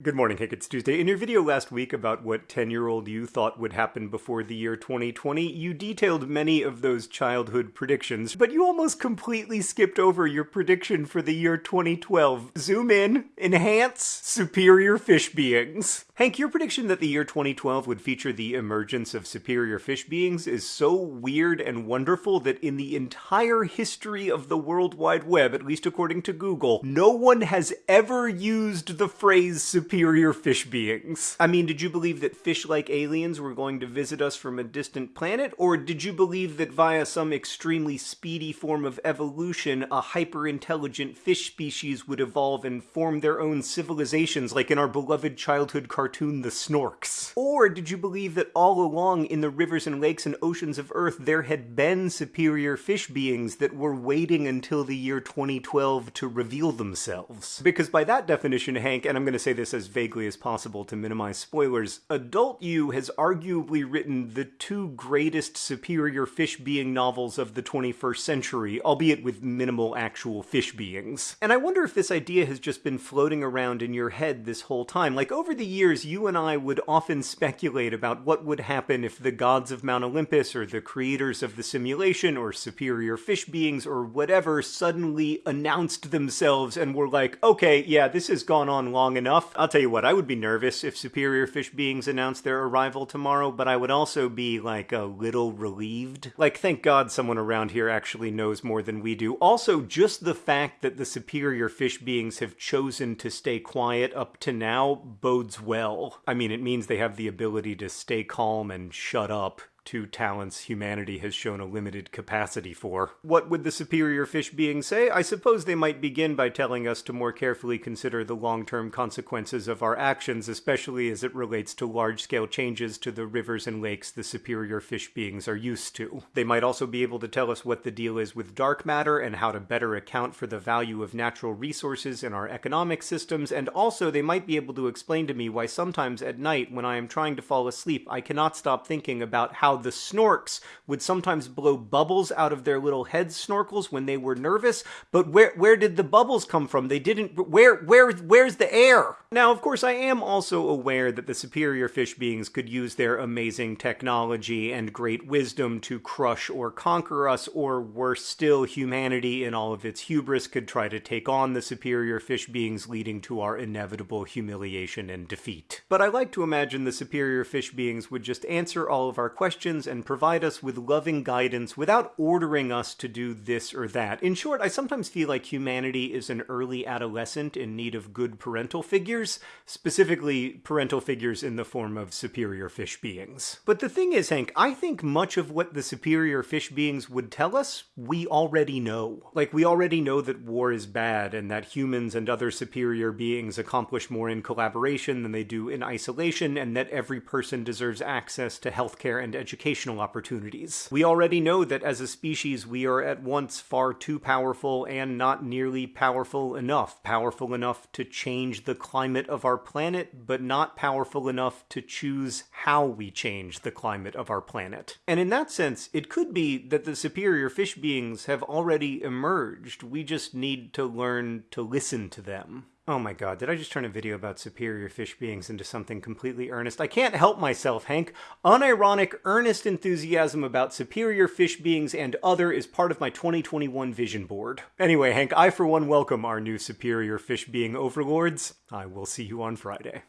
Good morning, Hank. It's Tuesday. In your video last week about what 10 year old you thought would happen before the year 2020, you detailed many of those childhood predictions, but you almost completely skipped over your prediction for the year 2012. Zoom in, enhance, superior fish beings. Hank, your prediction that the year 2012 would feature the emergence of superior fish beings is so weird and wonderful that in the entire history of the World Wide Web, at least according to Google, no one has ever used the phrase superior fish beings. I mean, did you believe that fish-like aliens were going to visit us from a distant planet, or did you believe that via some extremely speedy form of evolution, a hyper-intelligent fish species would evolve and form their own civilizations like in our beloved childhood cartoon The Snorks? Or did you believe that all along in the rivers and lakes and oceans of Earth there had been superior fish beings that were waiting until the year 2012 to reveal themselves? Because by that definition, Hank, and I'm going to say this as vaguely as possible to minimize spoilers, Adult You has arguably written the two greatest superior fish being novels of the 21st century, albeit with minimal actual fish beings. And I wonder if this idea has just been floating around in your head this whole time. Like, over the years, you and I would often speculate about what would happen if the gods of Mount Olympus, or the creators of the simulation, or superior fish beings, or whatever, suddenly announced themselves and were like, okay, yeah, this has gone on long enough. Uh, I'll tell you what, I would be nervous if superior fish beings announced their arrival tomorrow, but I would also be like a little relieved. Like, thank God someone around here actually knows more than we do. Also, just the fact that the superior fish beings have chosen to stay quiet up to now bodes well. I mean, it means they have the ability to stay calm and shut up two talents humanity has shown a limited capacity for. What would the superior fish being say? I suppose they might begin by telling us to more carefully consider the long-term consequences of our actions, especially as it relates to large-scale changes to the rivers and lakes the superior fish beings are used to. They might also be able to tell us what the deal is with dark matter and how to better account for the value of natural resources in our economic systems, and also they might be able to explain to me why sometimes at night when I am trying to fall asleep I cannot stop thinking about how the snorks would sometimes blow bubbles out of their little head snorkels when they were nervous. But where where did the bubbles come from? They didn't. Where where where's the air? Now, of course, I am also aware that the superior fish beings could use their amazing technology and great wisdom to crush or conquer us, or worse still, humanity in all of its hubris could try to take on the superior fish beings, leading to our inevitable humiliation and defeat. But I like to imagine the superior fish beings would just answer all of our questions and provide us with loving guidance without ordering us to do this or that. In short, I sometimes feel like humanity is an early adolescent in need of good parental figures specifically parental figures in the form of superior fish beings. But the thing is, Hank, I think much of what the superior fish beings would tell us, we already know. Like, we already know that war is bad and that humans and other superior beings accomplish more in collaboration than they do in isolation, and that every person deserves access to healthcare and educational opportunities. We already know that as a species, we are at once far too powerful and not nearly powerful enough. Powerful enough to change the climate of our planet, but not powerful enough to choose how we change the climate of our planet. And in that sense, it could be that the superior fish beings have already emerged. We just need to learn to listen to them. Oh my god, did I just turn a video about superior fish beings into something completely earnest? I can't help myself, Hank. Unironic, earnest enthusiasm about superior fish beings and other is part of my 2021 vision board. Anyway, Hank, I for one welcome our new superior fish being overlords. I will see you on Friday.